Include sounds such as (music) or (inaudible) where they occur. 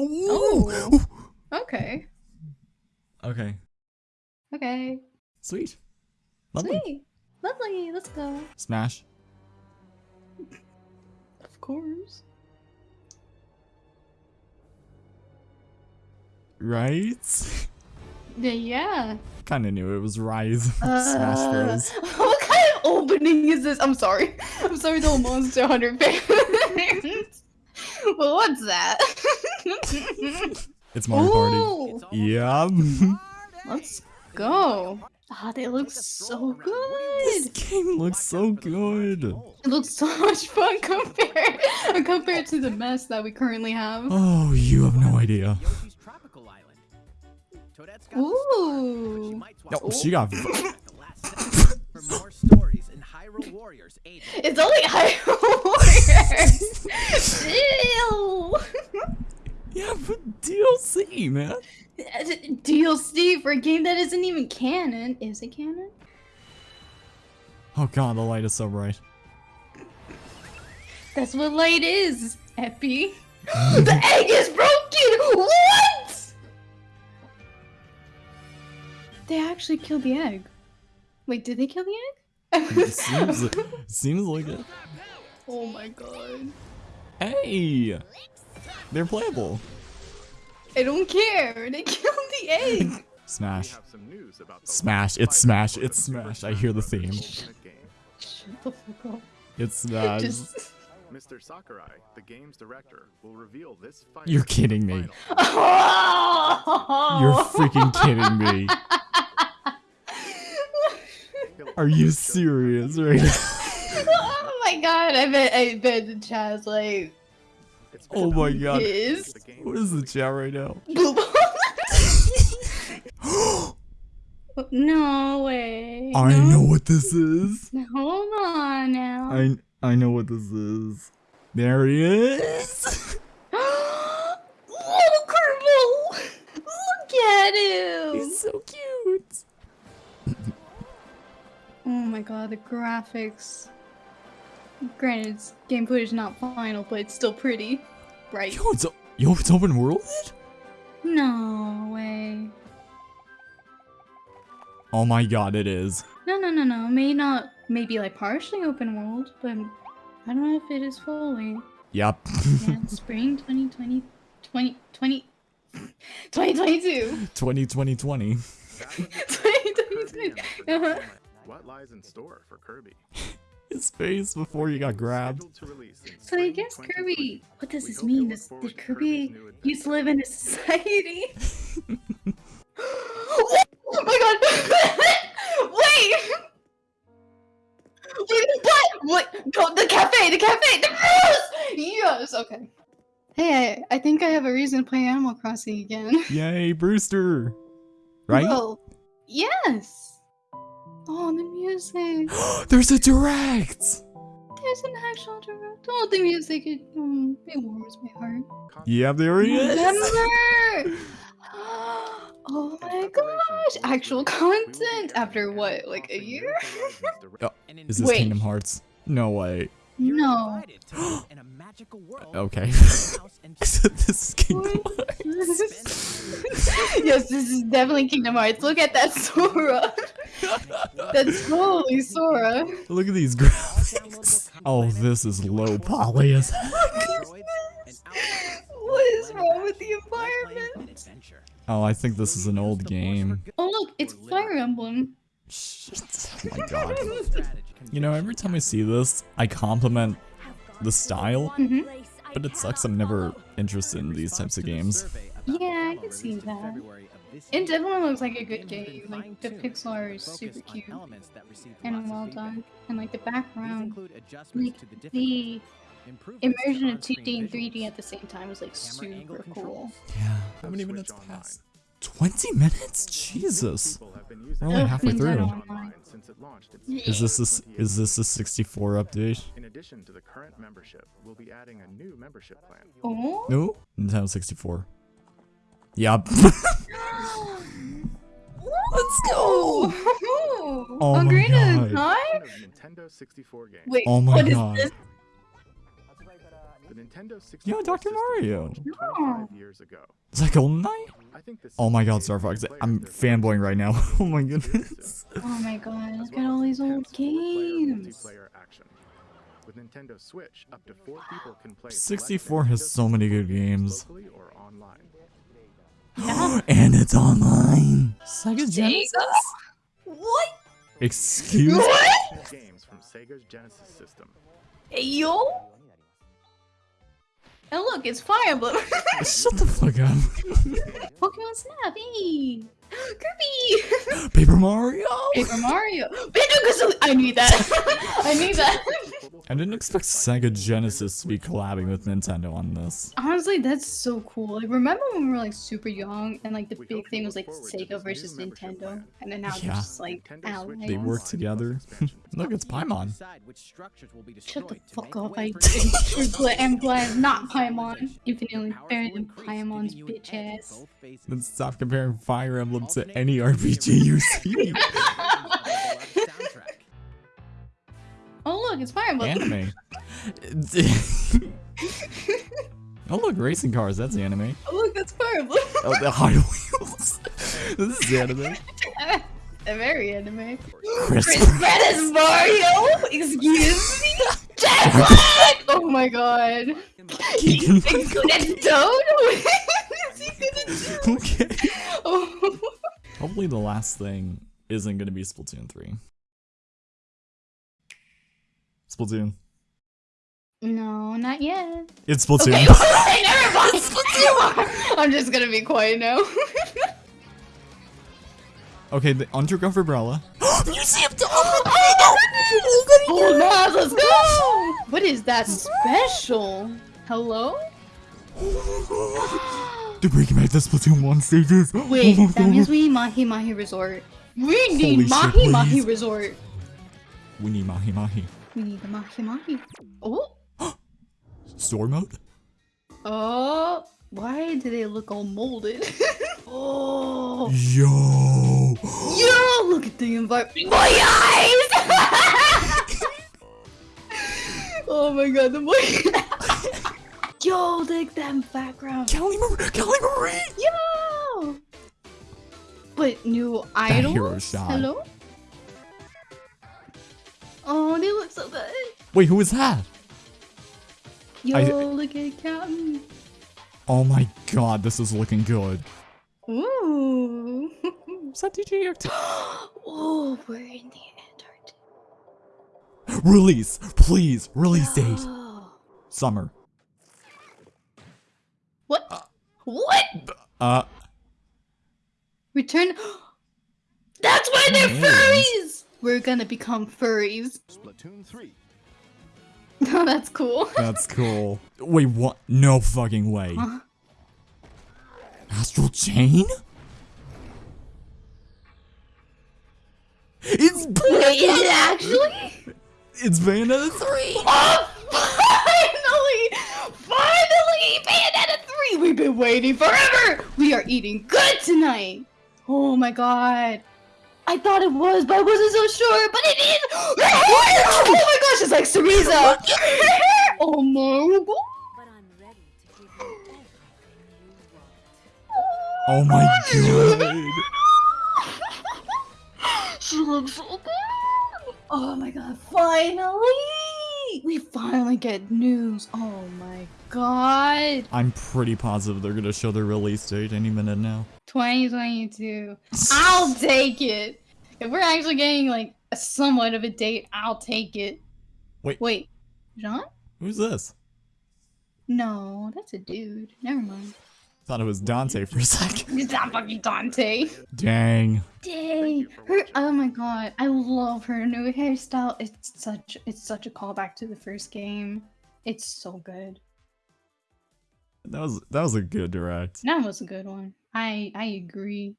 Oh. Okay. Okay. Okay. Sweet. Lovely. Sweet. Lovely. Let's go. Smash. Of course. Right? Yeah. Yeah. kind of knew it was Rise. Smash Uh, Bros. (laughs) What kind of opening is this? I'm sorry. I'm sorry all Monster Hunter fans. (laughs) well, what's that? It's Mario Party. Ooh, Yeah. (laughs) let's go. Ah, they look so good. this game looks so good. It looks so much fun compared (laughs) compared to the mess that we currently have. Oh, you have no idea. Yoshi's tropical island. Toadette's got the star, but she Ooh. might No, she got. (laughs) Hyrule Warriors Age. It's only Hyrule Warriors. Ew. (laughs) Yeah, but DLC, man. (laughs) DLC for a game that isn't even canon. Is it canon? Oh god, the light is so bright. That's what light is, Epi. (gasps) the egg is broken! What? They actually killed the egg. Wait, did they kill the egg? It (laughs) seems, seems like it. oh my god. Hey! They're playable. I don't care. They (laughs) killed the egg. (laughs) Smash. have some news about the Smash. It's Smash. It's Smash. I hear the Smash theme. Bros. Ultimate game. Shut the fuck up. It's Smash. Just. Mr. Sakurai, the game's director, will reveal this fight. You're kidding me. You're freaking kidding me. Are you serious right now? (laughs) oh my god, I bet I bet the chat's like Oh my god. is What is the chat right now? (laughs) (gasps) No way. I no. know what this is. (laughs) Hold on now. I I know what this is. There he is. (gasps) Little Kirby! Look at him! He's so cute. Oh my god, the graphics. Granted, it's game footage is not final, but it's still pretty. Right? Yo, it's yo, it's open world. No way. Oh my god, it is. No, no, no, no. May not, maybe like partially open world, but I don't know if it is fully. Yep. Yeah, (laughs) spring 2020, 20, 20, 2022. 2020 20. That was it. Kirby 2022. and the Forgotten. Land. What lies in store for Kirby? (laughs) His face before you got grabbed. Scheduled to release in So I guess Kirby, what does this mean? Does, did Kirby used to live in a society? (laughs) oh my god! (laughs) Wait! Wait, what? What? Go, the cafe, the cafe, the rose! Yes, okay. Hey, I, I think I have a reason to play Animal Crossing again. Yay, Brewster. Right? Well, yes. Oh, the music. (gasps) There's a direct. There's an actual direct. Oh, the music. It, um, it warms my heart. Yeah, there he is. Remember? (laughs) (gasps) Oh my gosh! Actual content after what, like a year? Oh, Is this Wait. Kingdom Hearts? No way. You're No. invited to live in a magical world. Okay. House and (laughs) I said this is Kingdom Hearts. yes, this is definitely Kingdom Hearts. Look at that Sora. (laughs) That's totally Sora. Look at these graphics. Oh, this is low poly as heck. What is wrong with the environment? Oh, I think this is an old game. Oh look, it's Fire Emblem. Shit. Oh my god. You know, every time I see this, I compliment the style, Mhm. but it sucks I'm never interested in these types of games. Yeah, I can see that. It definitely looks like a good game. Like the pixel art is super cute and well done, and like the background, like the immersion of 2D and 3D at the same time is like super cool. Yeah. How many minutes passed? 20 minutes? Jesus. People have been We're only halfway through. Since it launched its Is this a, s- is this a 64 update? In addition to the current membership, we'll be adding a new membership plan. Oh. No? (laughs) (laughs) Oh Nintendo 64. Yup. Let's go! Oh my Ocarina of God. Time? Of Nintendo 64. Wait, Oh my what is God. this? The The Nintendo 64 Yeah, Dr. Mario. launched No. 25 years ago. Is that Golden Knight? I think this Oh my god, Star Fox. I'm their fanboying right now. (laughs) oh my goodness. Oh my god, as look at all these old games. multiplayer. With Nintendo Switch, up to four people can play 64 has so many good games. locally or online. (gasps) and it's online. Sega Genesis? What? Excuse me? What? Games from Sega's Genesis system. Hey, yo? And look, it's Fire Emblem. (laughs) Shut the fuck up. Pokemon Snap, hey! (gasps) Kirby! Paper Mario? Paper Mario! Banjo-Kazooie! I need that! (laughs) I need that! (laughs) I didn't expect Sega Genesis to be collabing with Nintendo on this. Honestly, that's so cool. Like, remember when we were like super young and like the We big thing was like Sega versus Nintendo, plan. and then now Yeah. they're just like allies. They work together. (laughs) Look, it's Paimon. Decide which structures Shut the fuck up! way I for did civilization. am glad not Paimon. You can only better will than Paimon's giving you an bitch ass. both phases. Then stop comparing Fire Emblem to any RPG you see. (laughs) (laughs) Oh look, it's Fire Emblem. anime. (laughs) oh look, racing cars. That's anime. Oh look, that's Fire Emblem. Oh, the (laughs) Hot Wheels. (laughs) this is anime. A very anime. Chris. Chris Pratt is Mario. Excuse me. Jack Oh my god. Keegan He's good at Toad. Is he good at Toad? okay. Oh. Hopefully the last thing isn't gonna be Splatoon 3. Splatoon. No, not yet. It's Splatoon. Okay, (laughs) (laughs) okay, never mind. (laughs) I'm just gonna be quiet now. okay, the underground umbrella. (gasps) Museum Oh, Maz, let's go! What is that special? Hello? They're bringing back the Splatoon 1 stages. Wait, Oh that means we need Mahi Mahi Resort. We Holy need shit, Mahi Mahi. Resort. We need Mahi Mahi. We need the Mahi. Oh, (gasps) Store mode? oh. Why do they look all molded? (laughs) oh. Yo! (gasps) Yo, look at the environment. My eyes! (laughs) oh my god, the boy. (laughs) Yo, look that background. Callie, Mar- Callie Marie! Yo! But new idol? Hello? Oh, they look so good. Wait, who is that? Yo, I- look at Captain. Oh my god, this is looking good. Ooh. Is that DJ Octavio? oh, we're in the Antarctic. Release! Please! Release date! Summer. What? What? Uh, Return. (gasps) That's why they're furries! We're gonna become furries. Splatoon 3. No, (laughs) oh, that's cool. (laughs) that's cool. Wait, what? No fucking way. Huh? Astral Chain? It's Wait, is it actually? it's Bayonetta 3! (laughs) Oh, finally! Finally! Bayonetta 3! We've been waiting forever! We are eating good tonight! Oh my god. I thought it was, but I wasn't so sure, but it is! (laughs) oh my gosh, it's like Cereza! (laughs) (laughs) oh my god! But I'm ready to give you everything you want. Oh my god. she looks so good! Oh my god, finally! We finally get news. Oh my god. I'm pretty positive they're gonna show their release date any minute now. 2022. (laughs) I'll take it. If we're actually getting like a somewhat of a date, I'll take it. Wait. Wait. Jeanne? Who's this? No, that's a dude. Never mind. Thought it was Dante for a second. It's not fucking Dante. Dang. Dang. Her oh my god. I love her new hairstyle. It's such it's such a callback to the first game. It's so good. That was that was a good direct. That was a good one. I I agree.